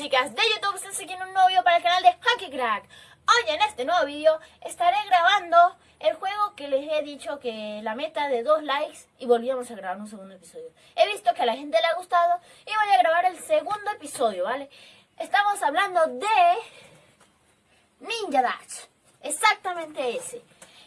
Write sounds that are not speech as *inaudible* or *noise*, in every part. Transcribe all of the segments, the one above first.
chicas de YouTube, están siguiendo un nuevo video para el canal de Hacky Crack. Hoy en este nuevo video estaré grabando el juego que les he dicho que la meta de dos likes y volvíamos a grabar un segundo episodio. He visto que a la gente le ha gustado y voy a grabar el segundo episodio, ¿vale? Estamos hablando de Ninja Dash, exactamente ese.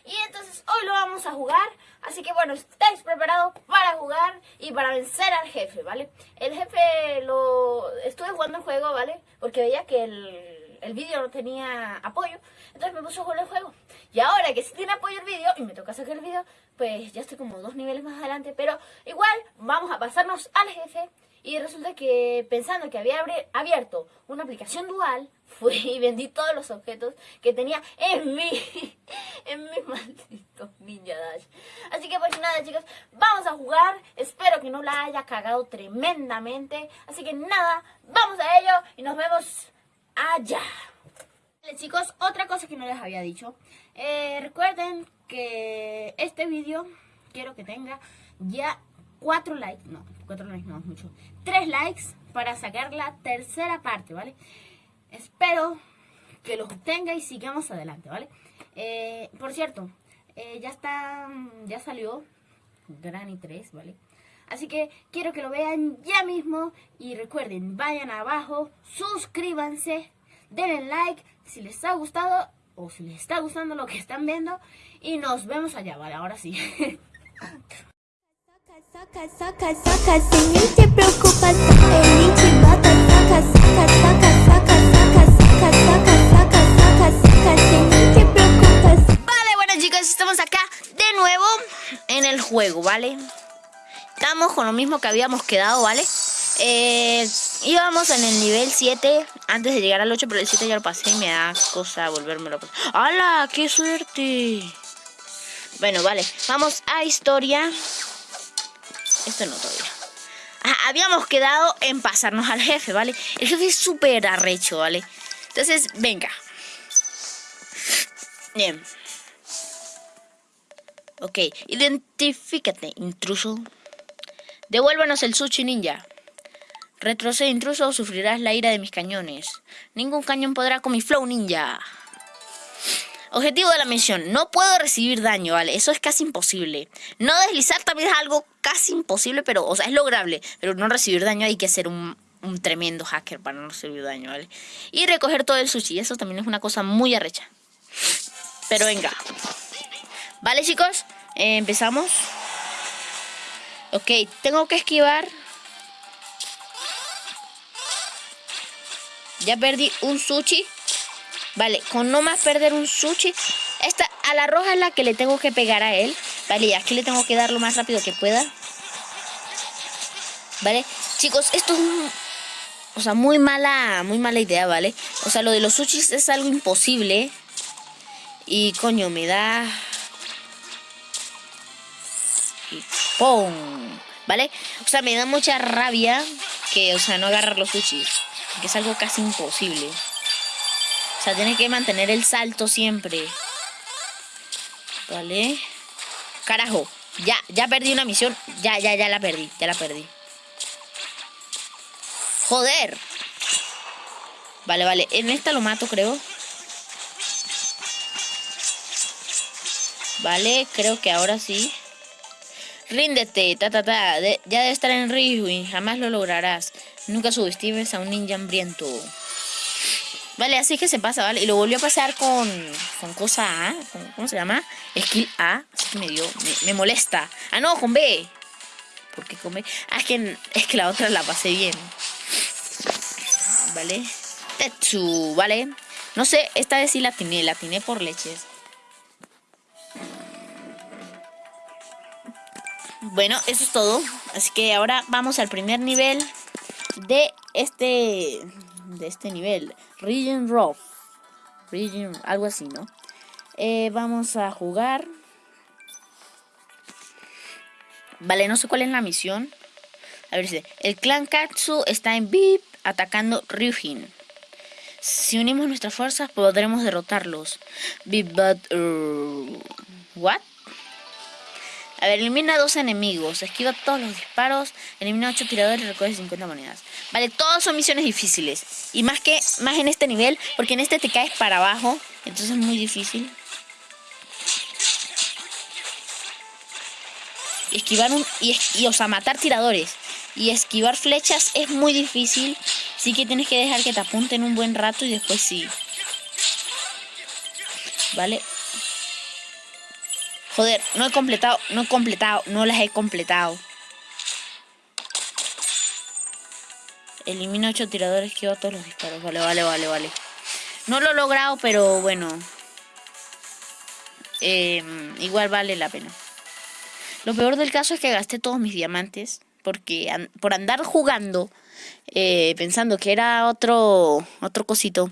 Y entonces hoy lo vamos a jugar, así que bueno, estáis preparados para jugar y para vencer al jefe, ¿vale? El jefe lo... estuve jugando el juego, ¿vale? Porque veía que el, el vídeo no tenía apoyo, entonces me puse a jugar el juego. Y ahora que sí tiene apoyo el vídeo y me toca sacar el vídeo, pues ya estoy como dos niveles más adelante, pero igual vamos a pasarnos al jefe y resulta que pensando que había abierto una aplicación dual, *laughs* fui y vendí todos los objetos que tenía en mi, *laughs* en mi maldito Ninja Dash. Así que pues nada chicos, vamos a jugar. Espero que no la haya cagado tremendamente. Así que nada, vamos a ello y nos vemos allá. Chicos, otra cosa que no les había dicho. Eh, recuerden que este vídeo quiero que tenga ya 4 likes, no, 4 likes no es mucho, 3 likes para sacar la tercera parte, ¿vale? Espero que los obtenga y sigamos adelante, ¿vale? Eh, por cierto, eh, ya está, ya salió Granny 3, ¿vale? Así que quiero que lo vean ya mismo y recuerden, vayan abajo, suscríbanse, denle like si les ha gustado o si les está gustando lo que están viendo y nos vemos allá, ¿vale? Ahora sí. *laughs* Saca, saca, saca, sin ni te preocupas, el bata, saca, saca, saca, saca, saca, saca, saca, saca, saca, saca, sin ni te preocupas. Vale, bueno chicos, estamos acá de nuevo en el juego, ¿vale? Estamos con lo mismo que habíamos quedado, ¿vale? Eh, íbamos en el nivel 7 antes de llegar al 8, pero el 7 ya lo pasé y me da cosa volvérmelo a pasar. ¡Hala! ¡Qué suerte! Bueno, vale, vamos a historia. Esto no todavía. Ah, habíamos quedado en pasarnos al jefe, ¿vale? El jefe es súper arrecho, ¿vale? Entonces, venga. Bien. Ok, identifícate, intruso. Devuélvanos el sushi ninja. Retrocede intruso o sufrirás la ira de mis cañones. Ningún cañón podrá con mi flow ninja. Objetivo de la misión, no puedo recibir daño, ¿vale? Eso es casi imposible. No deslizar también es algo casi imposible, pero, o sea, es lograble. Pero no recibir daño hay que ser un, un tremendo hacker para no recibir daño, ¿vale? Y recoger todo el sushi, eso también es una cosa muy arrecha. Pero venga. Vale, chicos, eh, empezamos. Ok, tengo que esquivar. Ya perdí un sushi. Vale, con no más perder un sushi. Esta, a la roja es la que le tengo que pegar a él. Vale, y aquí le tengo que dar lo más rápido que pueda. Vale, chicos, esto es o sea, muy mala, muy mala idea, ¿vale? O sea, lo de los sushis es algo imposible. Y coño, me da... ¡pum! ¿Vale? O sea, me da mucha rabia que, o sea, no agarrar los sushis. Que es algo casi imposible. O sea, tiene que mantener el salto siempre. Vale. Carajo. Ya, ya perdí una misión. Ya, ya, ya la perdí. Ya la perdí. Joder. Vale, vale. En esta lo mato, creo. Vale, creo que ahora sí. Ríndete, ta, ta, ta. Ya debe estar en Rihuin. Jamás lo lograrás. Nunca subestimes a un ninja hambriento. Vale, así que se pasa, ¿vale? Y lo volvió a pasar con, con cosa A. Con, ¿Cómo se llama? Skill A. Así que me dio... Me, molesta. Ah, no, con B. ¿Por qué con B? Ah, es que, es que la otra la pasé bien. Vale. Tetsu, ¿vale? No sé, esta vez sí la atiné. La atiné por leches. Bueno, eso es todo. Así que ahora vamos al primer nivel de este de este nivel. Region Rough. Region, algo así, ¿no? Eh, vamos a jugar. Vale, no sé cuál es la misión. A ver, si el clan Katsu está en VIP atacando Ryujin. Si unimos nuestras fuerzas podremos derrotarlos. VIP but... ¿What? A ver, elimina dos enemigos, esquiva todos los disparos, elimina ocho tiradores y recoge 50 monedas. Vale, todas son misiones difíciles. Y más que más en este nivel, porque en este te caes para abajo, entonces es muy difícil. Esquivar un y, y o sea, matar tiradores y esquivar flechas es muy difícil. Sí que tienes que dejar que te apunten un buen rato y después sí. ¿Vale? Joder, no he completado, no he completado, no las he completado. Elimina 8 tiradores que todos los disparos. Vale, vale, vale, vale. No lo he logrado, pero bueno. Em, igual vale la pena. Lo peor del caso es que gasté todos mis diamantes. Porque por andar jugando, eh, pensando que era otro, otro cosito,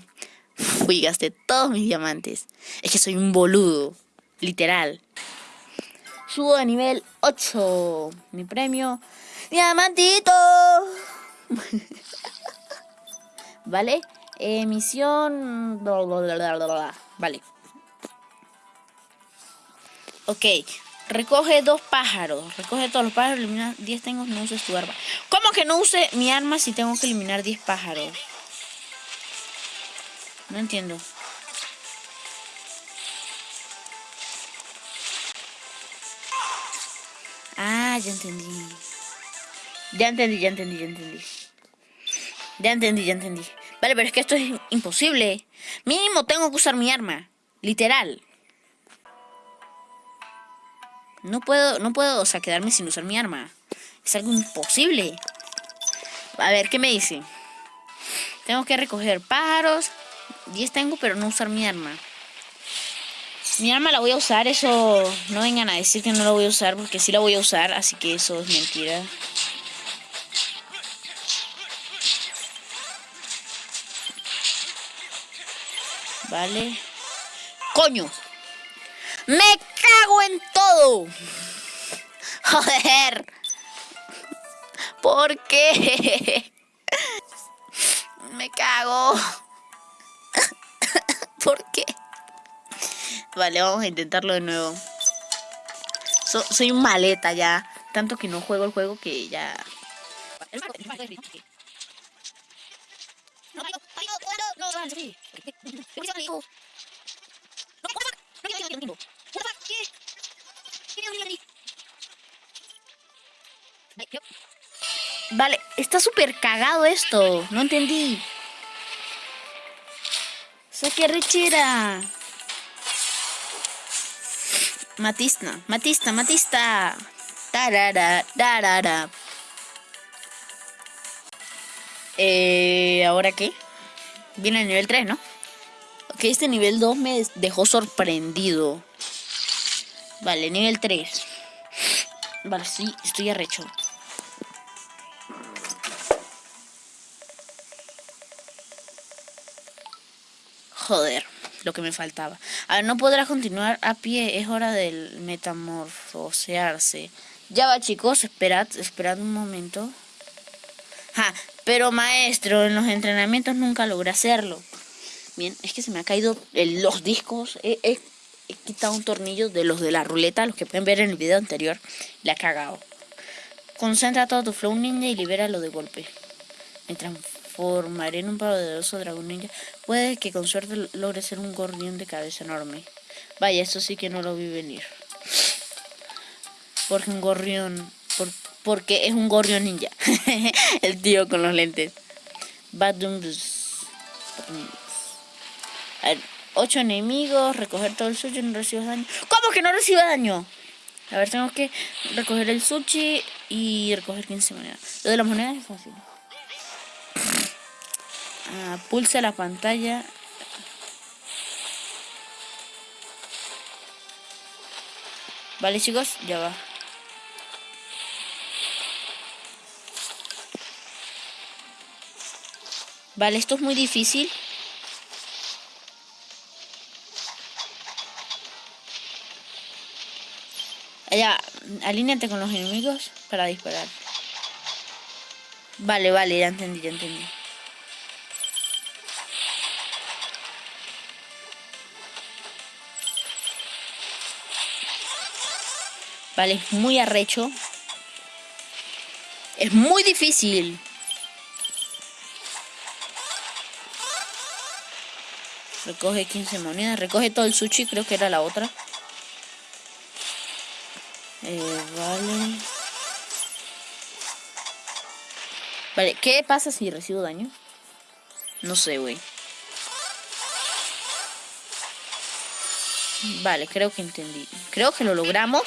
fui gasté todos mis diamantes. Es que soy un boludo, literal. Subo de nivel 8. Mi premio. ¡Diamantito! *laughs* ¿Vale? Emisión. Vale. Ok. Recoge dos pájaros. Recoge todos los pájaros. Elimina 10 tengo. No uses tu arma. ¿Cómo que no use mi arma si tengo que eliminar 10 pájaros? No entiendo. Ah, ya entendí. Ya entendí, ya entendí, ya entendí. Ya entendí, ya entendí. Vale, pero es que esto es imposible. Mínimo tengo que usar mi arma. Literal. No puedo, no puedo, o quedarme sin usar mi arma. Es algo imposible. A ver, ¿qué me dice? Tengo que recoger pájaros. 10 tengo, pero no usar mi arma. Mi arma la voy a usar, eso no vengan a decir que no la voy a usar porque sí la voy a usar, así que eso es mentira. Vale. ¡Coño! ¡Me cago en todo! ¡Joder! ¿Por qué? Me cago. ¿Por qué? Vale, vamos a intentarlo de nuevo. soy un maleta ya. Tanto que no juego el juego que ya... Vale, está súper cagado esto. No entendí. Saque rechera. Matista, Matista, Matista. Tarara, tarara. Eh, ¿Ahora qué? Viene el nivel 3, ¿no? Ok, este nivel 2 me dejó sorprendido. Vale, nivel 3. Vale, sí, estoy arrecho. Joder lo que me faltaba. A ver, no podrás continuar a pie, es hora del metamorfosearse. Ya va chicos, esperad, esperad un momento. Ja, pero maestro, en los entrenamientos nunca logré hacerlo. Bien, es que se me ha caído los discos. He, quitado un tornillo de los de la ruleta, los que pueden ver en el video anterior. Le ha cagado. Concentra todo tu flow ninja y libéralo de golpe. Me formaré en un poderoso dragón ninja. Puede que con suerte logre ser un gorrión de cabeza enorme. Vaya, eso sí que no lo vi venir. Porque un gorrión... porque es un gorrión ninja. *laughs* El tío con los lentes. A ver, ocho enemigos, recoger todo el sushi, no recibes daño. ¿Cómo que no recibe daño? A ver, tengo que recoger el sushi y recoger 15 monedas. Lo de las monedas es fácil. Ah, pulsa la pantalla. Vale chicos, ya va. Vale, esto es muy difícil. Allá, alíneate con los enemigos para disparar. Vale, vale, ya entendí, ya entendí. Vale, es muy arrecho. Es muy difícil. Recoge 15 monedas. Recoge todo el sushi, creo que era la otra. Eh, vale. Vale, ¿qué pasa si recibo daño? No sé, güey. Vale, creo que entendí. Creo que lo logramos.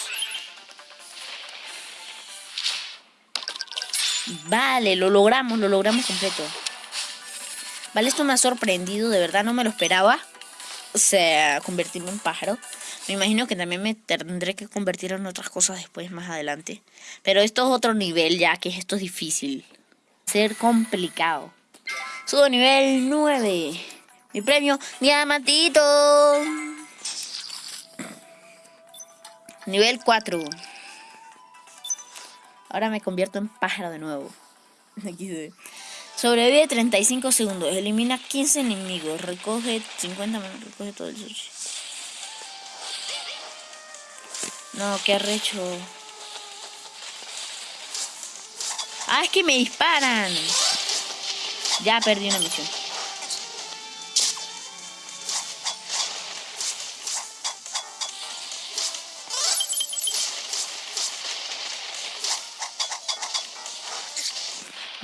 Vale, lo logramos, lo logramos completo. Vale, esto me ha sorprendido, de verdad no me lo esperaba. O sea, convertirme en pájaro. Me imagino que también me tendré que convertir en otras cosas después, más adelante. Pero esto es otro nivel ya, que esto es difícil. Ser complicado. Subo nivel 9. Mi premio, diamantito. Nivel 4. Ahora me convierto en pájaro de nuevo. *laughs* Sobrevive 35 segundos. Elimina 15 enemigos. Recoge 50 Recoge todo el sushi. No, qué arrecho. Ah, es que me disparan. Ya perdí una misión.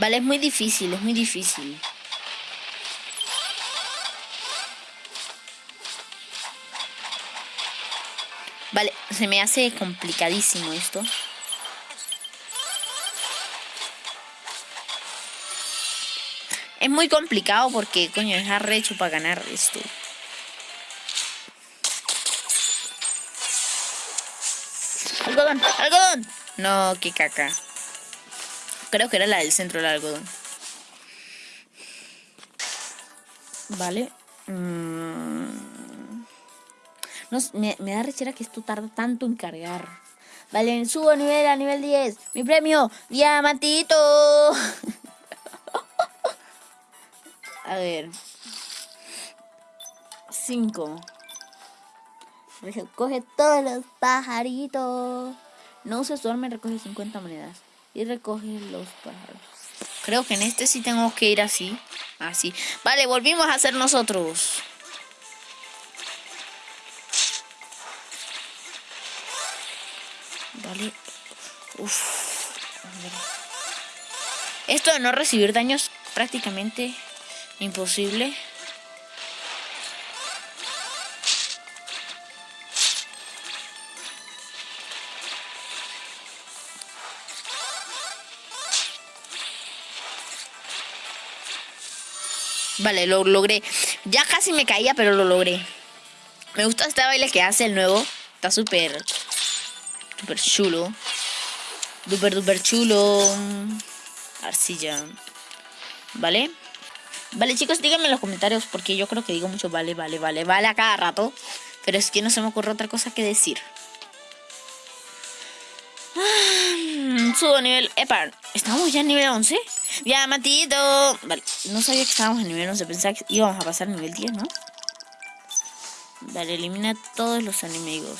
Vale, es muy difícil, es muy difícil. Vale, se me hace complicadísimo esto. Es muy complicado porque, coño, es arrecho para ganar esto. Algodón, algodón. No, qué caca. Creo que era la del centro del algodón. Vale. Mm. No, me, me, da rechera que esto tarda tanto en cargar. Vale, subo nivel a nivel 10. Mi premio, diamantito. *laughs* a ver. 5. Recoge todos los pajaritos. No se duerme, recoge 50 monedas y recoge los pájaros. Creo que en este sí tengo que ir así. Así. Vale, volvimos a hacer nosotros. Vale. Uf. Esto de no recibir daños prácticamente imposible. Vale, lo logré. Ya casi me caía, pero lo logré. Me gusta este baile que hace el nuevo. Está súper... Súper chulo. Súper, súper chulo. Arcilla. ¿Vale? Vale, chicos, díganme en los comentarios porque yo creo que digo mucho vale, vale, vale, vale a cada rato. Pero es que no se me ocurre otra cosa que decir. Ah, subo nivel... Epa, ¿estamos ya en nivel 11? Diamantito. Vale, no sabía que estábamos en nivel 11. Pensaba que íbamos a pasar nivel 10, ¿no? Vale, elimina todos los enemigos.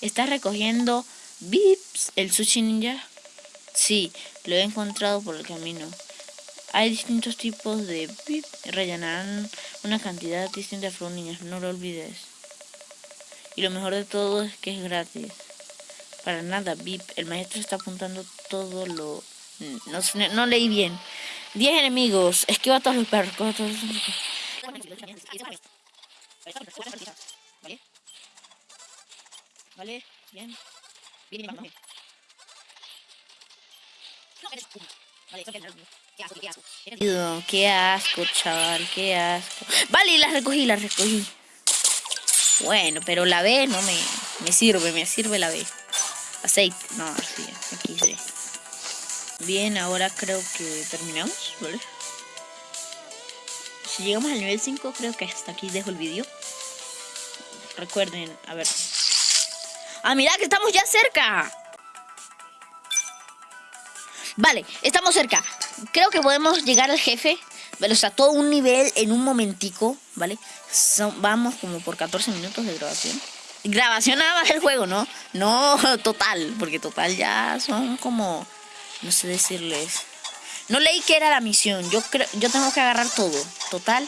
¿Estás recogiendo Vips, el sushi ninja? Sí, lo he encontrado por el camino. Hay distintos tipos de VIP. Rellenarán una cantidad distinta de niñas. No lo olvides. Y lo mejor de todo es que es gratis. Para nada, VIP. El maestro está apuntando todo lo no, no leí bien. 10 enemigos. Esquiva todos los perros. Todos. Vale. Vale. Bien. Bien, bien, bien. Qué asco, chaval, qué asco. Vale, las recogí, las recogí. Bueno, pero la B no me, me sirve, me sirve la B. Aceite, no, así, aquí sí. Bien, ahora creo que terminamos, ¿vale? Si llegamos al nivel 5, creo que hasta aquí dejo el vídeo. Recuerden, a ver. ¡Ah, mira que estamos ya cerca! Vale, estamos cerca. Creo que podemos llegar al jefe. ¿vale? O sea, todo un nivel en un momentico, ¿vale? vamos como por 14 minutos de grabación. Grabación nada más del juego, ¿no? No total, porque total ya son como, no sé decirles. No leí que era la misión. Yo creo, yo tengo que agarrar todo. Total.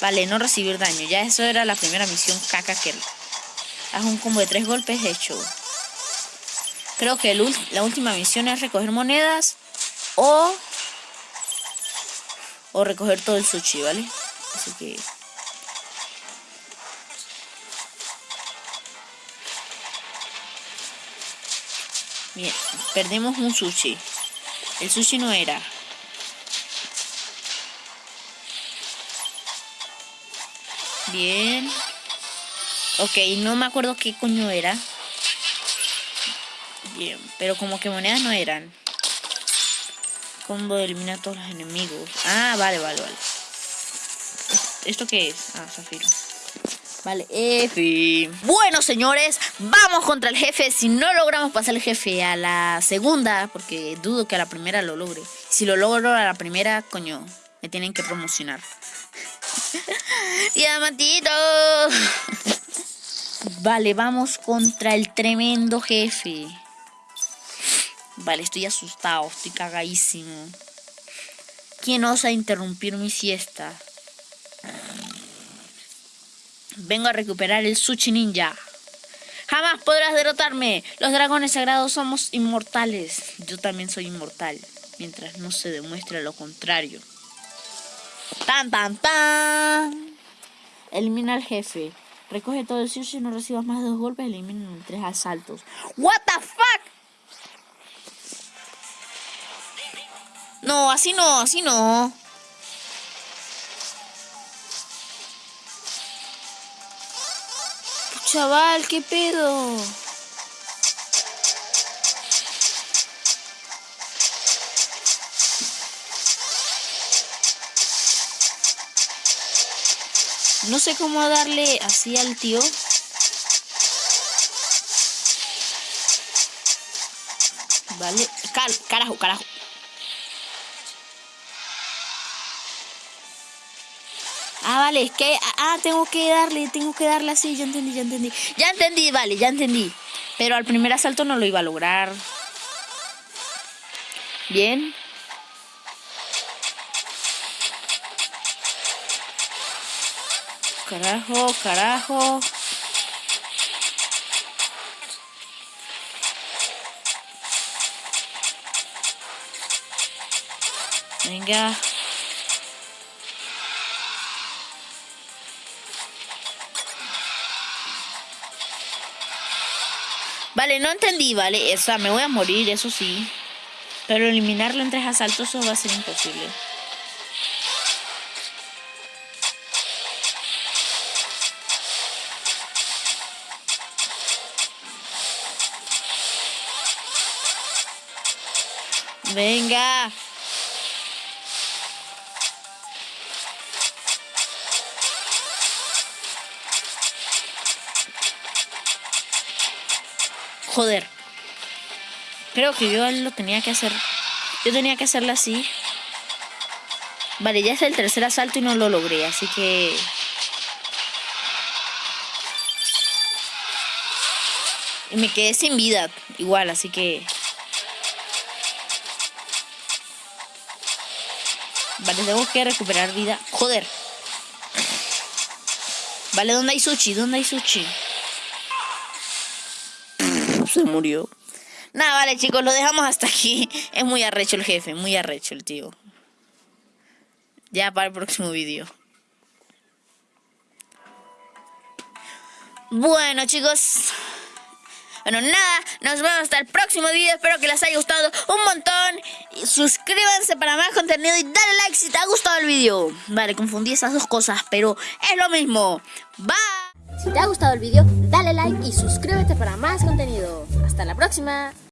Vale, no recibir daño. Ya eso era la primera misión caca que haz un combo de tres golpes hecho. Creo que el la última misión es recoger monedas o o recoger todo el sushi, ¿vale? Así que Bien, perdemos un sushi. El sushi no era. Bien. Ok, no me acuerdo qué coño era. Bien, pero como que monedas no eran. Combo de eliminar a todos los enemigos. Ah, vale, vale, vale. ¿Es- ¿Esto qué es? Ah, zafiro. Vale, F. Bueno, señores, vamos contra el jefe. Si no logramos pasar el jefe a la segunda, porque dudo que a la primera lo logre. Si lo logro a la primera, coño, me tienen que promocionar. *laughs* Diamantito. Vale, vamos contra el tremendo jefe. Vale, estoy asustado, estoy cagadísimo. ¿Quién osa interrumpir mi siesta? Vengo a recuperar el Sushi Ninja. Jamás podrás derrotarme. Los dragones sagrados somos inmortales. Yo también soy inmortal. Mientras no se demuestre lo contrario. Tan, tan, tan. Elimina al jefe. Recoge todo el sushi y no recibas más de dos golpes. Elimina en tres asaltos. What the fuck? No, así no, así no. Chaval, ¿qué pedo? No sé cómo darle así al tío. Vale. Carajo, carajo. Ah, vale, es que... Ah, tengo que darle, tengo que darle así, ya entendí, ya entendí. Ya entendí, vale, ya entendí. Pero al primer asalto no lo iba a lograr. Bien. Carajo, carajo. Venga. Vale, no entendí, vale. O sea, me voy a morir, eso sí. Pero eliminarlo en tres asaltos eso va a ser imposible. Venga. Joder. Creo que yo lo tenía que hacer. Yo tenía que hacerlo así. Vale, ya es el tercer asalto y no lo logré, así que... Y me quedé sin vida, igual, así que... Vale, tengo que recuperar vida. Joder. Vale, ¿dónde hay sushi? ¿Dónde hay sushi? Se murió. Nada, vale, chicos, lo dejamos hasta aquí. *laughs* Es muy arrecho el jefe, muy arrecho el tío. Ya para el próximo vídeo. Bueno, chicos. Bueno, nada, nos vemos hasta el próximo video. Espero que les haya gustado un montón. Suscríbanse para más contenido y dale like si te ha gustado el video. Vale, confundí esas dos cosas, pero es lo mismo. Bye. Si te ha gustado el vídeo, dale like y suscríbete para más contenido. Hasta la próxima.